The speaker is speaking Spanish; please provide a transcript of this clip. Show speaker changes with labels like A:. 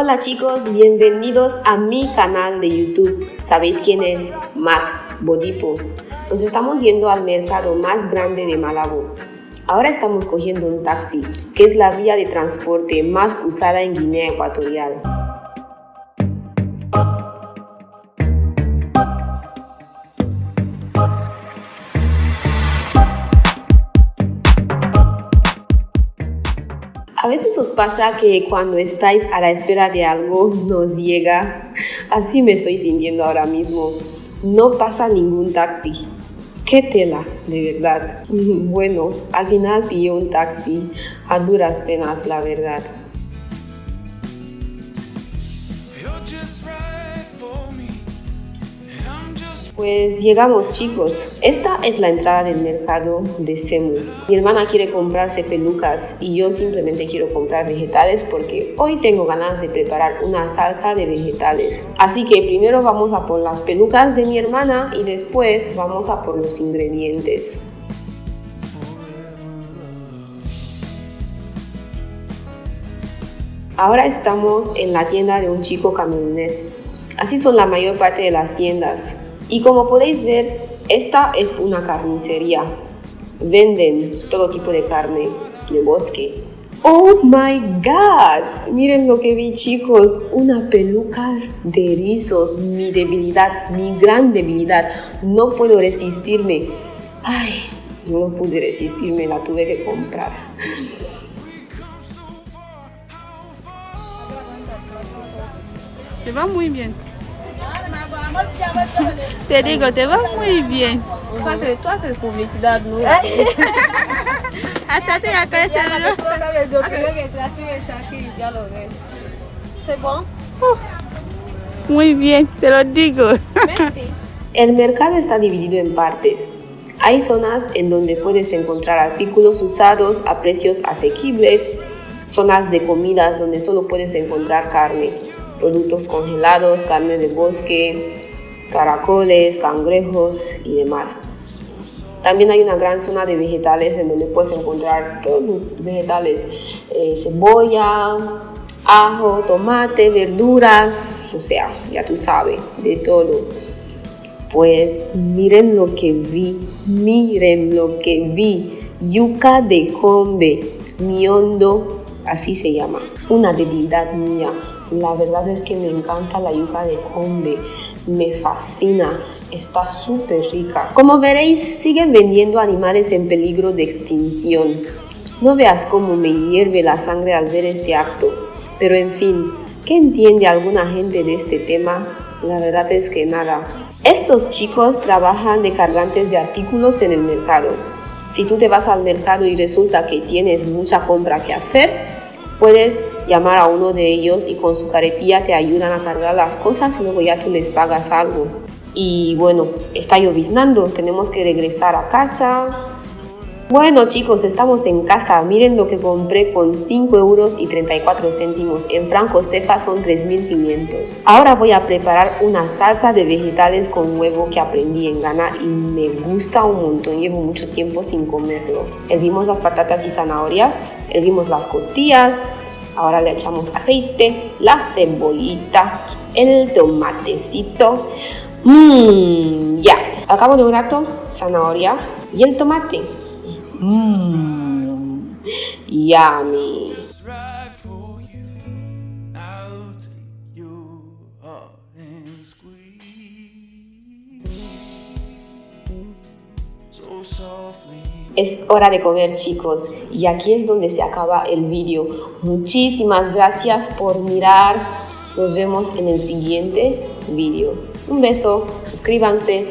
A: Hola chicos, bienvenidos a mi canal de YouTube. ¿Sabéis quién es? Max Bodipo. Nos estamos yendo al mercado más grande de Malabo. Ahora estamos cogiendo un taxi, que es la vía de transporte más usada en Guinea Ecuatorial. A veces os pasa que cuando estáis a la espera de algo nos llega. Así me estoy sintiendo ahora mismo. No pasa ningún taxi. ¡Qué tela, de verdad! Bueno, al final pillé un taxi, a duras penas, la verdad. Pues llegamos chicos, esta es la entrada del mercado de Semu. Mi hermana quiere comprarse pelucas y yo simplemente quiero comprar vegetales porque hoy tengo ganas de preparar una salsa de vegetales. Así que primero vamos a por las pelucas de mi hermana y después vamos a por los ingredientes. Ahora estamos en la tienda de un chico camionés. Así son la mayor parte de las tiendas. Y como podéis ver, esta es una carnicería. Venden todo tipo de carne de bosque. ¡Oh my God! Miren lo que vi chicos, una peluca de rizos, mi debilidad, mi gran debilidad. No puedo resistirme. Ay, no pude resistirme, la tuve que comprar.
B: Te va muy bien. Te digo, te va muy bien.
C: Tú haces, tú haces publicidad, ¿no?
B: Hasta te acá
C: aquí, ya lo ves. ¿C'est bon?
B: Muy bien, te lo digo.
A: El mercado está dividido en partes. Hay zonas en donde puedes encontrar artículos usados a precios asequibles, zonas de comidas donde solo puedes encontrar carne, productos congelados, carne de bosque, caracoles, cangrejos y demás. También hay una gran zona de vegetales en donde puedes encontrar todos los vegetales, eh, cebolla, ajo, tomate, verduras, o sea, ya tú sabes, de todo. Pues miren lo que vi, miren lo que vi. Yuca de combe, miondo, así se llama. Una debilidad mía. La verdad es que me encanta la yuca de combe. Me fascina. Está súper rica. Como veréis, siguen vendiendo animales en peligro de extinción. No veas cómo me hierve la sangre al ver este acto. Pero en fin, ¿qué entiende alguna gente de este tema? La verdad es que nada. Estos chicos trabajan de cargantes de artículos en el mercado. Si tú te vas al mercado y resulta que tienes mucha compra que hacer, puedes llamar a uno de ellos y con su caretilla te ayudan a cargar las cosas y luego ya tú les pagas algo. Y bueno, está lloviznando, tenemos que regresar a casa. Bueno chicos, estamos en casa. Miren lo que compré con 5 euros y 34 céntimos. En franco cefa son 3.500. Ahora voy a preparar una salsa de vegetales con huevo que aprendí en Ghana y me gusta un montón. Llevo mucho tiempo sin comerlo. Hervimos las patatas y zanahorias. Hervimos las costillas. Ahora le echamos aceite, la cebollita, el tomatecito. Mmm, ya. Al cabo de un rato, zanahoria y el tomate. Mmm, yummy. Es hora de comer chicos y aquí es donde se acaba el vídeo. Muchísimas gracias por mirar. Nos vemos en el siguiente vídeo. Un beso, suscríbanse.